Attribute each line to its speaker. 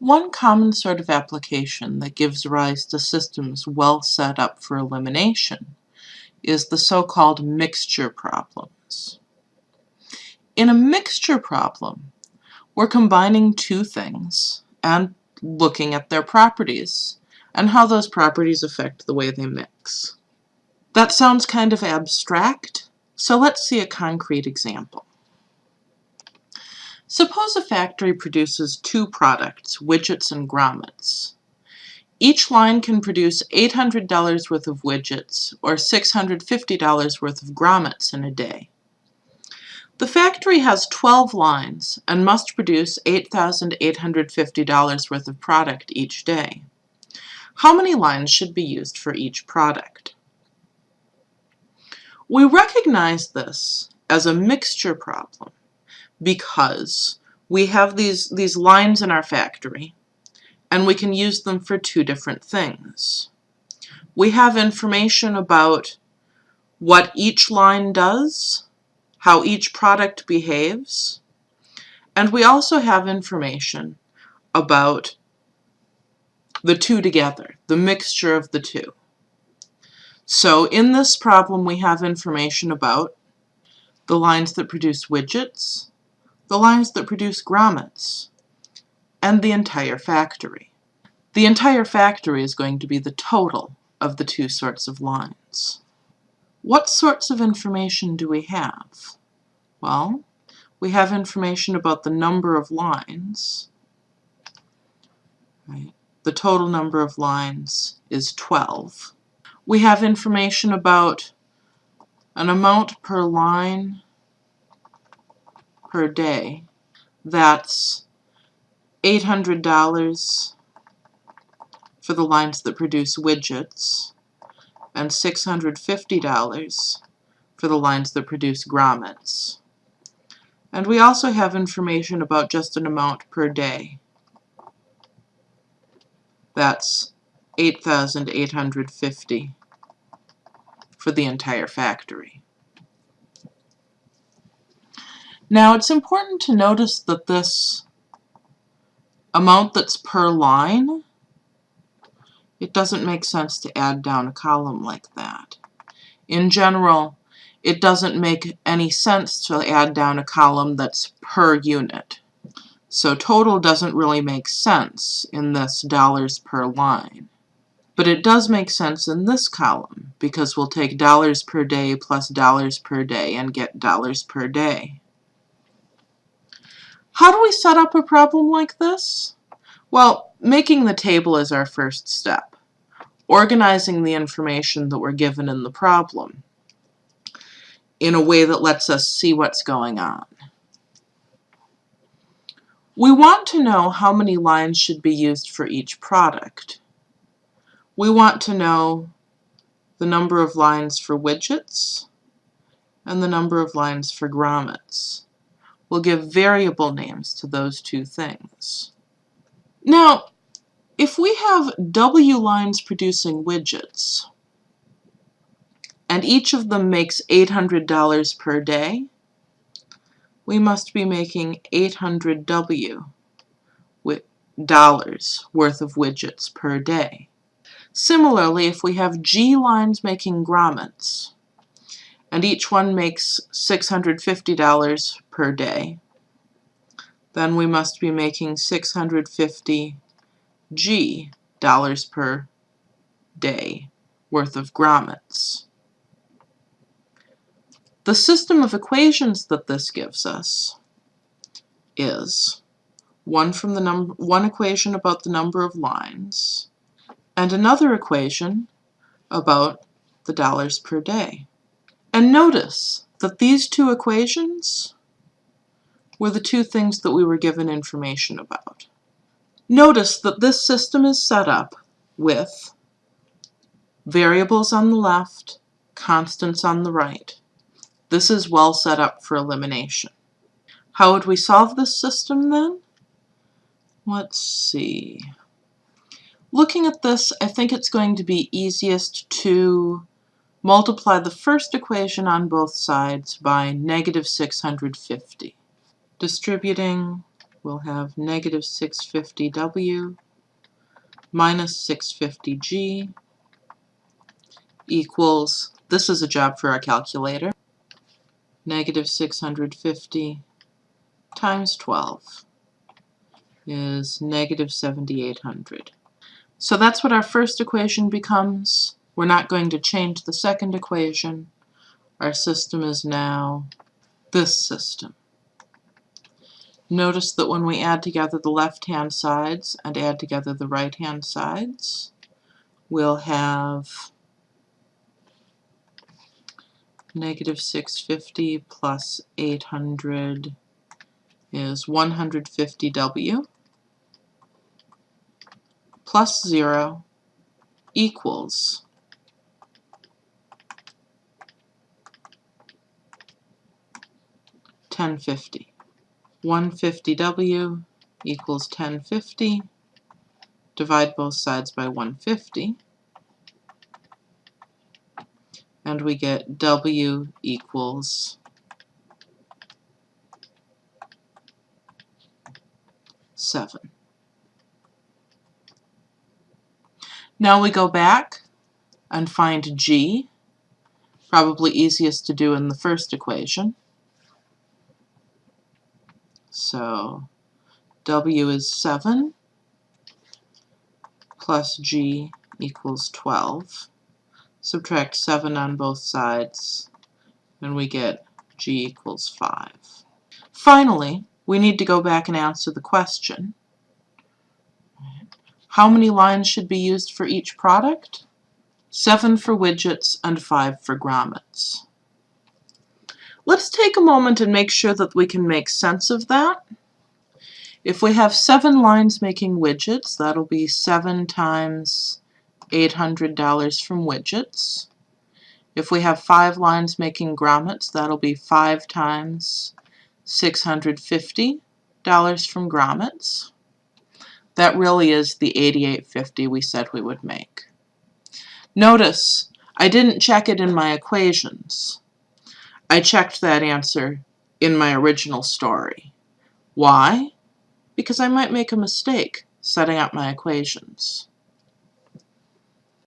Speaker 1: One common sort of application that gives rise to systems well set up for elimination is the so-called mixture problems. In a mixture problem, we're combining two things and looking at their properties and how those properties affect the way they mix. That sounds kind of abstract, so let's see a concrete example. Suppose a factory produces two products, widgets and grommets. Each line can produce $800 worth of widgets or $650 worth of grommets in a day. The factory has 12 lines and must produce $8,850 worth of product each day. How many lines should be used for each product? We recognize this as a mixture problem because we have these, these lines in our factory and we can use them for two different things. We have information about what each line does, how each product behaves, and we also have information about the two together, the mixture of the two. So in this problem we have information about the lines that produce widgets, the lines that produce grommets, and the entire factory. The entire factory is going to be the total of the two sorts of lines. What sorts of information do we have? Well, we have information about the number of lines. Right. The total number of lines is 12. We have information about an amount per line per day. That's $800 for the lines that produce widgets and $650 for the lines that produce grommets. And we also have information about just an amount per day. That's 8,850 for the entire factory. Now it's important to notice that this amount that's per line, it doesn't make sense to add down a column like that. In general, it doesn't make any sense to add down a column that's per unit. So total doesn't really make sense in this dollars per line. But it does make sense in this column because we'll take dollars per day plus dollars per day and get dollars per day. How do we set up a problem like this? Well, making the table is our first step. Organizing the information that we're given in the problem in a way that lets us see what's going on. We want to know how many lines should be used for each product. We want to know the number of lines for widgets and the number of lines for grommets we'll give variable names to those two things. Now, if we have W lines producing widgets, and each of them makes $800 per day, we must be making 800 W dollars worth of widgets per day. Similarly, if we have G lines making grommets, and each one makes $650 per day, then we must be making 650 G dollars per day worth of grommets. The system of equations that this gives us is one from the number one equation about the number of lines and another equation about the dollars per day. And notice that these two equations were the two things that we were given information about. Notice that this system is set up with variables on the left, constants on the right. This is well set up for elimination. How would we solve this system then? Let's see. Looking at this, I think it's going to be easiest to Multiply the first equation on both sides by negative 650. Distributing we'll have negative 650W minus 650G equals, this is a job for our calculator, negative 650 times 12 is negative 7800. So that's what our first equation becomes. We're not going to change the second equation. Our system is now this system. Notice that when we add together the left-hand sides and add together the right-hand sides, we'll have negative 650 plus 800 is 150W plus 0 equals ten fifty. One fifty W equals ten fifty. Divide both sides by one fifty. And we get W equals seven. Now we go back and find G, probably easiest to do in the first equation. So W is 7 plus G equals 12. Subtract 7 on both sides and we get G equals 5. Finally, we need to go back and answer the question. How many lines should be used for each product? 7 for widgets and 5 for grommets. Let's take a moment and make sure that we can make sense of that. If we have seven lines making widgets, that'll be seven times $800 from widgets. If we have five lines making grommets, that'll be five times $650 from grommets. That really is the 8850 we said we would make. Notice, I didn't check it in my equations. I checked that answer in my original story. Why? Because I might make a mistake setting up my equations.